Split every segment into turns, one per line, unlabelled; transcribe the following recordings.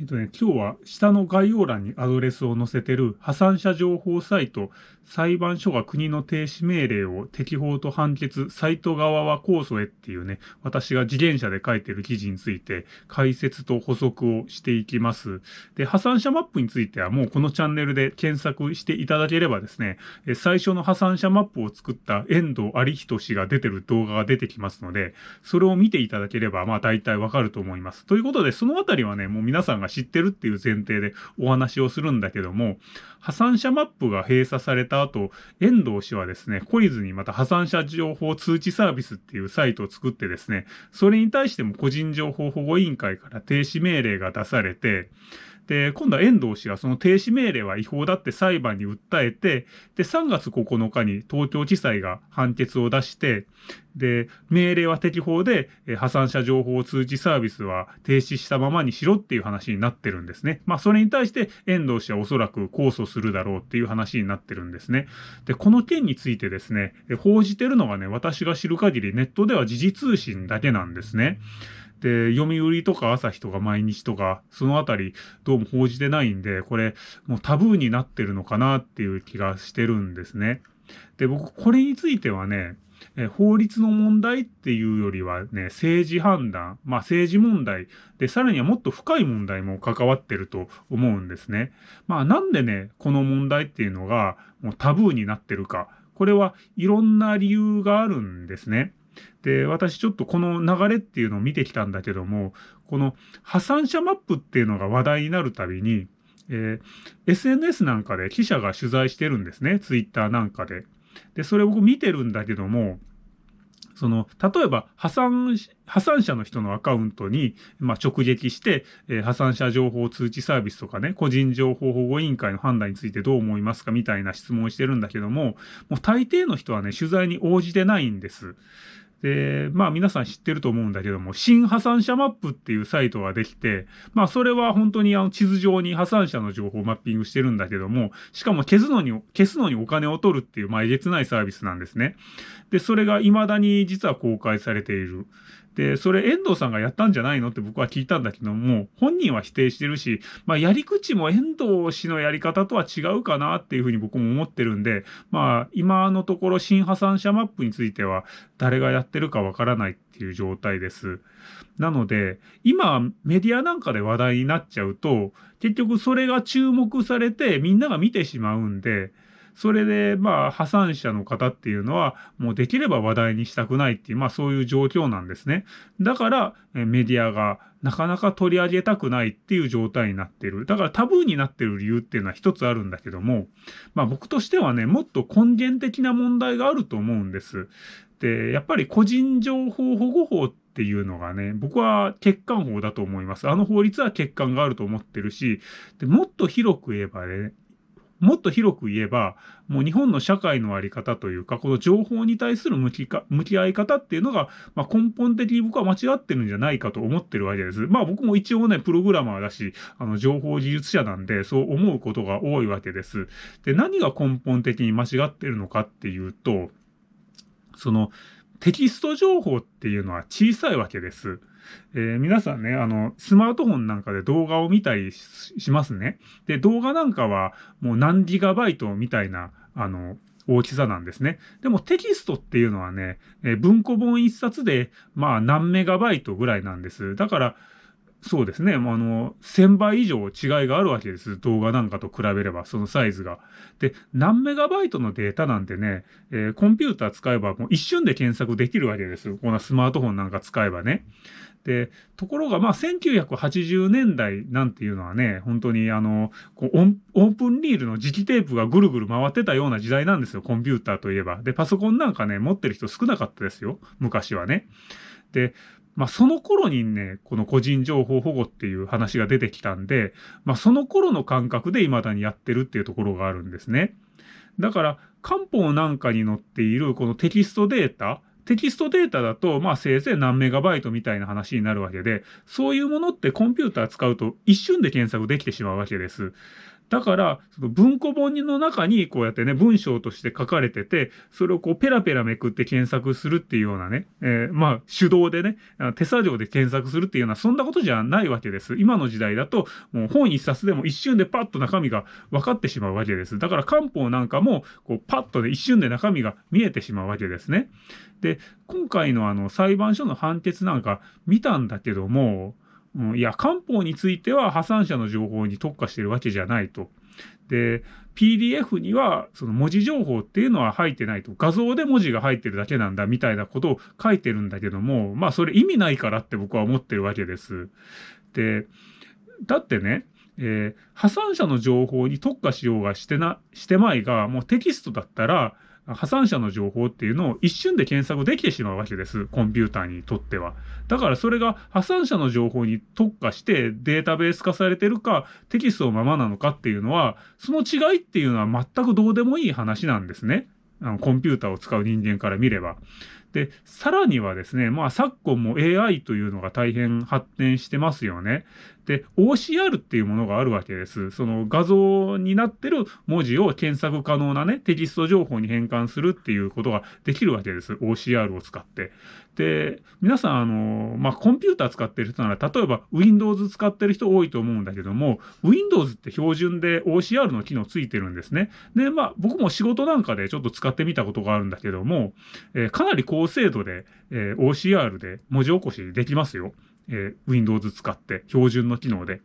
えっとね、今日は下の概要欄にアドレスを載せてる破産者情報サイト、裁判所が国の停止命令を適法と判決、サイト側は控訴へっていうね、私が次元者で書いてる記事について解説と補足をしていきます。で、破産者マップについてはもうこのチャンネルで検索していただければですね、最初の破産者マップを作った遠藤有人氏が出てる動画が出てきますので、それを見ていただければまあ大体わかると思います。ということで、そのあたりはね、もう皆さんが知ってるっていう前提でお話をするんだけども、破産者マップが閉鎖された後、遠藤氏はですね、懲りずにまた破産者情報通知サービスっていうサイトを作ってですね、それに対しても個人情報保護委員会から停止命令が出されて、で、今度は遠藤氏がその停止命令は違法だって裁判に訴えて、で、3月9日に東京地裁が判決を出して、で、命令は適法で、え破産者情報通知サービスは停止したままにしろっていう話になってるんですね。まあ、それに対して遠藤氏はおそらく控訴するだろうっていう話になってるんですね。で、この件についてですね、報じてるのがね、私が知る限りネットでは時事通信だけなんですね。で、読売とか朝日とか毎日とか、そのあたりどうも報じてないんで、これもうタブーになってるのかなっていう気がしてるんですね。で、僕、これについてはね、え法律の問題っていうよりはね、政治判断、まあ政治問題で、さらにはもっと深い問題も関わってると思うんですね。まあなんでね、この問題っていうのがもうタブーになってるか。これはいろんな理由があるんですね。で、私ちょっとこの流れっていうのを見てきたんだけども、この破産者マップっていうのが話題になるたびに、えー、SNS なんかで記者が取材してるんですね。ツイッターなんかで。で、それを僕見てるんだけども、その、例えば破産、破産者の人のアカウントに、まあ、直撃して、えー、破産者情報通知サービスとかね、個人情報保護委員会の判断についてどう思いますかみたいな質問をしてるんだけども、もう大抵の人はね、取材に応じてないんです。で、まあ皆さん知ってると思うんだけども、新破産者マップっていうサイトができて、まあそれは本当にあの地図上に破産者の情報をマッピングしてるんだけども、しかも消すのに、消すのにお金を取るっていうまあえげつないサービスなんですね。で、それが未だに実は公開されている。で、それ遠藤さんがやったんじゃないのって僕は聞いたんだけども、本人は否定してるし、まあやり口も遠藤氏のやり方とは違うかなっていうふうに僕も思ってるんで、まあ今のところ新破産者マップについては誰がやってるかわからないっていう状態です。なので、今メディアなんかで話題になっちゃうと、結局それが注目されてみんなが見てしまうんで、それで、まあ、破産者の方っていうのは、もうできれば話題にしたくないっていう、まあそういう状況なんですね。だから、メディアがなかなか取り上げたくないっていう状態になってる。だからタブーになってる理由っていうのは一つあるんだけども、まあ僕としてはね、もっと根源的な問題があると思うんです。で、やっぱり個人情報保護法っていうのがね、僕は欠陥法だと思います。あの法律は欠陥があると思ってるし、でもっと広く言えばね、もっと広く言えば、もう日本の社会のあり方というか、この情報に対する向きか向き合い方っていうのが、まあ、根本的に僕は間違ってるんじゃないかと思ってるわけです。まあ僕も一応ね、プログラマーだし、あの、情報技術者なんで、そう思うことが多いわけです。で、何が根本的に間違ってるのかっていうと、その、テキスト情報っていうのは小さいわけです。えー、皆さんね、あの、スマートフォンなんかで動画を見たりしますね。で、動画なんかはもう何ギガバイトみたいな、あの、大きさなんですね。でもテキストっていうのはね、えー、文庫本一冊で、まあ何メガバイトぐらいなんです。だから、そうですね。あの、1000倍以上違いがあるわけです。動画なんかと比べれば、そのサイズが。で、何メガバイトのデータなんてね、えー、コンピューター使えばもう一瞬で検索できるわけです。このスマートフォンなんか使えばね。で、ところが、まあ、1980年代なんていうのはね、本当にあの、こうオープンリールの磁気テープがぐるぐる回ってたような時代なんですよ、コンピューターといえば。で、パソコンなんかね、持ってる人少なかったですよ、昔はね。で、まあ、その頃にね、この個人情報保護っていう話が出てきたんで、まあ、その頃の感覚で未だにやってるっていうところがあるんですね。だから、漢方なんかに載っているこのテキストデータ、テキストデータだと、まあせいぜい何メガバイトみたいな話になるわけで、そういうものってコンピューター使うと一瞬で検索できてしまうわけです。だから、その文庫本の中にこうやってね、文章として書かれてて、それをこうペラペラめくって検索するっていうようなね、えー、まあ手動でね、手作業で検索するっていうような、そんなことじゃないわけです。今の時代だと、もう本一冊でも一瞬でパッと中身が分かってしまうわけです。だから漢方なんかも、こうパッとね、一瞬で中身が見えてしまうわけですね。で、今回のあの裁判所の判決なんか見たんだけども、うん、いや、漢方については破産者の情報に特化してるわけじゃないと。で、PDF にはその文字情報っていうのは入ってないと。画像で文字が入ってるだけなんだみたいなことを書いてるんだけども、まあそれ意味ないからって僕は思ってるわけです。で、だってね、えー、破産者の情報に特化しようがしてな、してまいが、もうテキストだったら、破産者の情報っていうのを一瞬で検索できてしまうわけです。コンピューターにとっては。だからそれが破産者の情報に特化してデータベース化されてるかテキストのままなのかっていうのは、その違いっていうのは全くどうでもいい話なんですね。あのコンピューターを使う人間から見れば。で、さらにはですね、まあ昨今も AI というのが大変発展してますよね。で、OCR っていうものがあるわけです。その画像になってる文字を検索可能なね、テキスト情報に変換するっていうことができるわけです。OCR を使って。で、皆さん、あの、まあ、コンピューター使ってる人なら、例えば Windows 使ってる人多いと思うんだけども、Windows って標準で OCR の機能ついてるんですね。で、まあ、僕も仕事なんかでちょっと使ってみたことがあるんだけども、えー、かなり高精度で、えー、OCR で文字起こしできますよ。えー、Windows 使って標準の機能で。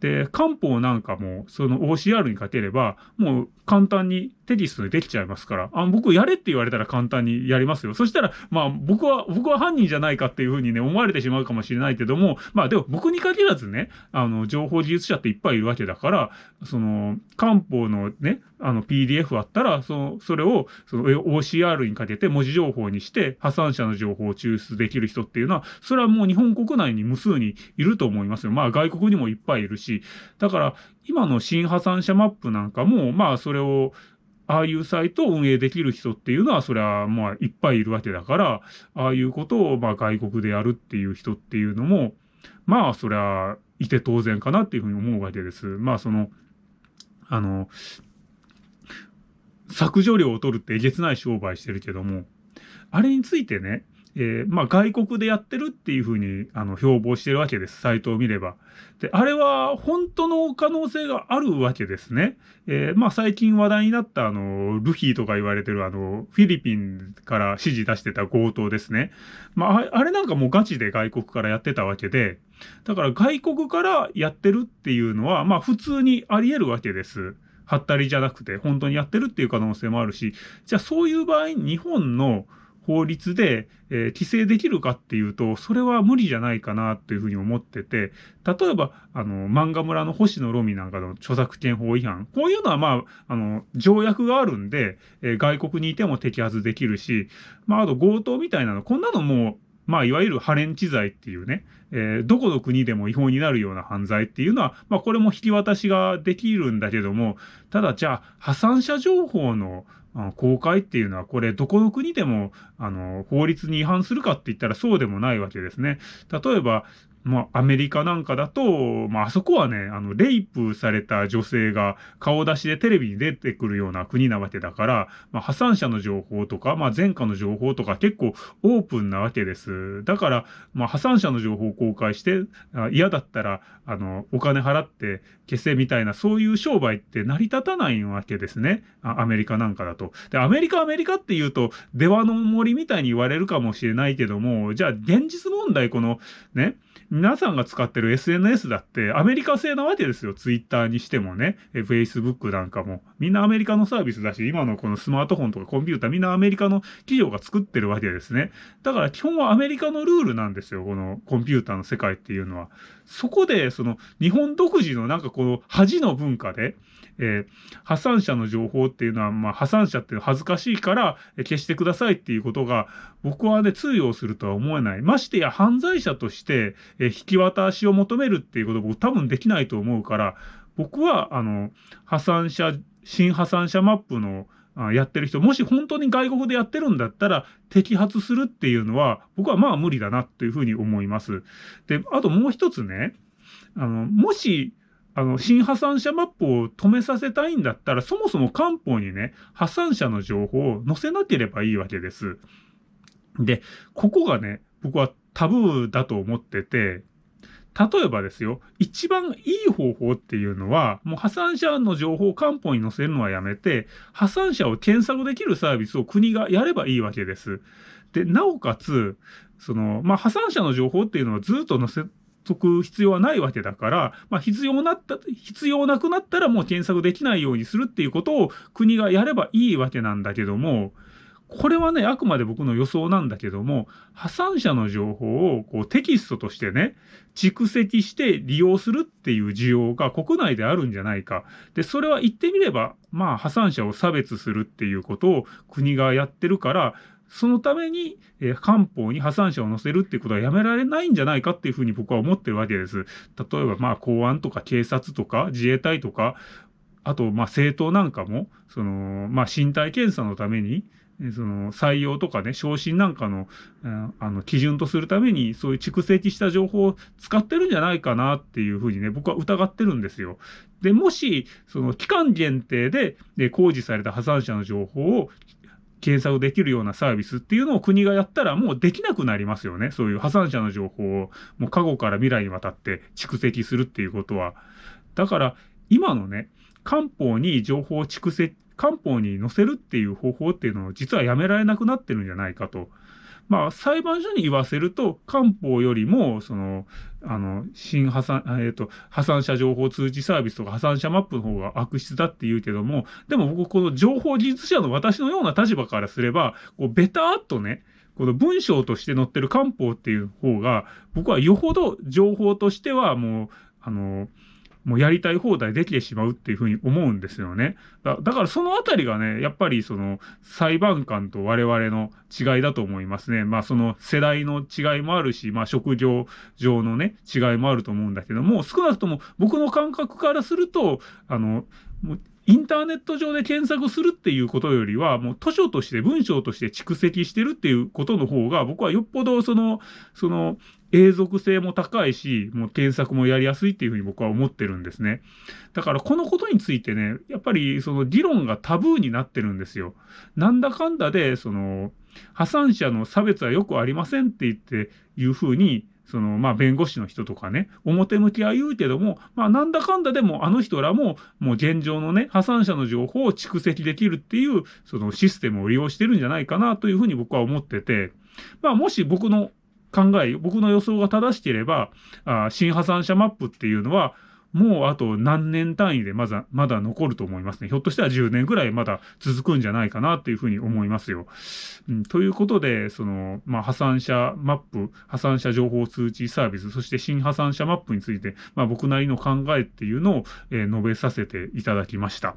で、漢方なんかもその OCR にかければ、もう簡単にテキストでできちゃいますから、あ、僕やれって言われたら簡単にやりますよ。そしたら、まあ僕は、僕は犯人じゃないかっていうふうにね、思われてしまうかもしれないけども、まあでも僕に限らずね、あの、情報技術者っていっぱいいるわけだから、その、漢方のね、あの PDF あったら、その、それを、その OCR にかけて文字情報にして、破産者の情報を抽出できる人っていうのは、それはもう日本国内に無数にいると思いますよ。まあ外国にもいっぱいいるし、だから、今の新破産者マップなんかも、まあそれを、ああいうサイトを運営できる人っていうのは、それはまあいっぱいいるわけだから、ああいうことをまあ外国でやるっていう人っていうのも、まあそりゃいて当然かなっていうふうに思うわけです。まあその、あの、削除料を取るってえげつない商売してるけども、あれについてね、えー、まあ外国でやってるっていうふうにあの標榜してるわけです。サイトを見れば。で、あれは本当の可能性があるわけですね。えー、まあ最近話題になったあの、ルフィとか言われてるあの、フィリピンから指示出してた強盗ですね。まああれなんかもうガチで外国からやってたわけで、だから外国からやってるっていうのは、まあ普通にあり得るわけです。はったりじゃなくて、本当にやってるっていう可能性もあるし、じゃあそういう場合、日本の法律で、えー、規制できるかっていうと、それは無理じゃないかなというふうに思ってて、例えば、あの、漫画村の星野ロミなんかの著作権法違反、こういうのはまあ、あの、条約があるんで、えー、外国にいても摘発できるし、まあ、あと強盗みたいなの、こんなのもうまあ、いわゆるハレンチ罪っていうね、えー、どこの国でも違法になるような犯罪っていうのは、まあ、これも引き渡しができるんだけども、ただ、じゃあ、破産者情報の公開っていうのは、これ、どこの国でも、あの、法律に違反するかって言ったらそうでもないわけですね。例えば、まあ、アメリカなんかだと、まあ、あそこはね、あの、レイプされた女性が顔出しでテレビに出てくるような国なわけだから、まあ、破産者の情報とか、まあ、前科の情報とか結構オープンなわけです。だから、まあ、破産者の情報を公開して、嫌だったら、あの、お金払って消せみたいな、そういう商売って成り立たないわけですね。アメリカなんかだと。で、アメリカ、アメリカって言うと、出羽の森みたいに言われるかもしれないけども、じゃあ、現実問題、この、ね、皆さんが使ってる SNS だってアメリカ製なわけですよ。Twitter にしてもね、Facebook なんかも。みんなアメリカのサービスだし、今のこのスマートフォンとかコンピューターみんなアメリカの企業が作ってるわけですね。だから基本はアメリカのルールなんですよ。このコンピューターの世界っていうのは。そこで、その日本独自のなんかこの恥の文化で、えー、破産者の情報っていうのは、まあ、破産者って恥ずかしいから、消してくださいっていうことが、僕はね、通用するとは思えない。ましてや犯罪者として、えー、引き渡しを求めるっていうこと僕多分できないと思うから、僕は、あの、破産者、新破産者マップのやってる人、もし本当に外国でやってるんだったら、摘発するっていうのは、僕はまあ無理だなっていうふうに思います。で、あともう一つね、あの、もし、あの、新破産者マップを止めさせたいんだったら、そもそも官報にね、破産者の情報を載せなければいいわけです。で、ここがね、僕はタブーだと思ってて、例えばですよ、一番いい方法っていうのは、もう破産者の情報を官報に載せるのはやめて、破産者を検索できるサービスを国がやればいいわけです。で、なおかつ、その、まあ、破産者の情報っていうのはずっと載せとく必要はないわけだから、まあ、必要なった、必要なくなったらもう検索できないようにするっていうことを国がやればいいわけなんだけども、これはね、あくまで僕の予想なんだけども、破産者の情報をこうテキストとしてね、蓄積して利用するっていう需要が国内であるんじゃないか。で、それは言ってみれば、まあ破産者を差別するっていうことを国がやってるから、そのために、えー、官報に破産者を載せるっていうことはやめられないんじゃないかっていうふうに僕は思ってるわけです。例えば、まあ、公安とか警察とか自衛隊とか、あと、まあ、政党なんかも、その、まあ、身体検査のために、その採用とかね、昇進なんかの、あの、基準とするために、そういう蓄積した情報を使ってるんじゃないかなっていうふうにね、僕は疑ってるんですよ。で、もし、その期間限定で、で、公示された破産者の情報を検索できるようなサービスっていうのを国がやったらもうできなくなりますよね。そういう破産者の情報をもう過去から未来にわたって蓄積するっていうことは。だから今のね、官報に情報を蓄積、官報に載せるっていう方法っていうのを実はやめられなくなってるんじゃないかと。まあ、裁判所に言わせると、官報よりも、その、あの、新破産、えっ、ー、と、破産者情報通知サービスとか破産者マップの方が悪質だって言うけども、でも僕、この情報技術者の私のような立場からすれば、こう、ベターっとね、この文章として載ってる官報っていう方が、僕はよほど情報としてはもう、あの、もうやりたい放題できてしまうっていうふうに思うんですよね。だからそのあたりがね、やっぱりその裁判官と我々の違いだと思いますね。まあその世代の違いもあるし、まあ職業上のね、違いもあると思うんだけども、少なくとも僕の感覚からすると、あの、もうインターネット上で検索するっていうことよりは、もう図書として文章として蓄積してるっていうことの方が、僕はよっぽどその、その、永続性も高いし、もう検索もやりやすいっていうふうに僕は思ってるんですね。だからこのことについてね、やっぱりその議論がタブーになってるんですよ。なんだかんだで、その、破産者の差別はよくありませんって言っていうふうに、その、まあ、弁護士の人とかね、表向きは言うけども、まあ、なんだかんだでも、あの人らも、もう現状のね、破産者の情報を蓄積できるっていう、そのシステムを利用してるんじゃないかなというふうに僕は思ってて、まあ、もし僕の考え、僕の予想が正しければ、あ新破産者マップっていうのは、もうあと何年単位でまだ、まだ残ると思いますね。ひょっとしたら10年ぐらいまだ続くんじゃないかなっていうふうに思いますよ。うん、ということで、その、まあ、破産者マップ、破産者情報通知サービス、そして新破産者マップについて、まあ、僕なりの考えっていうのを、えー、述べさせていただきました。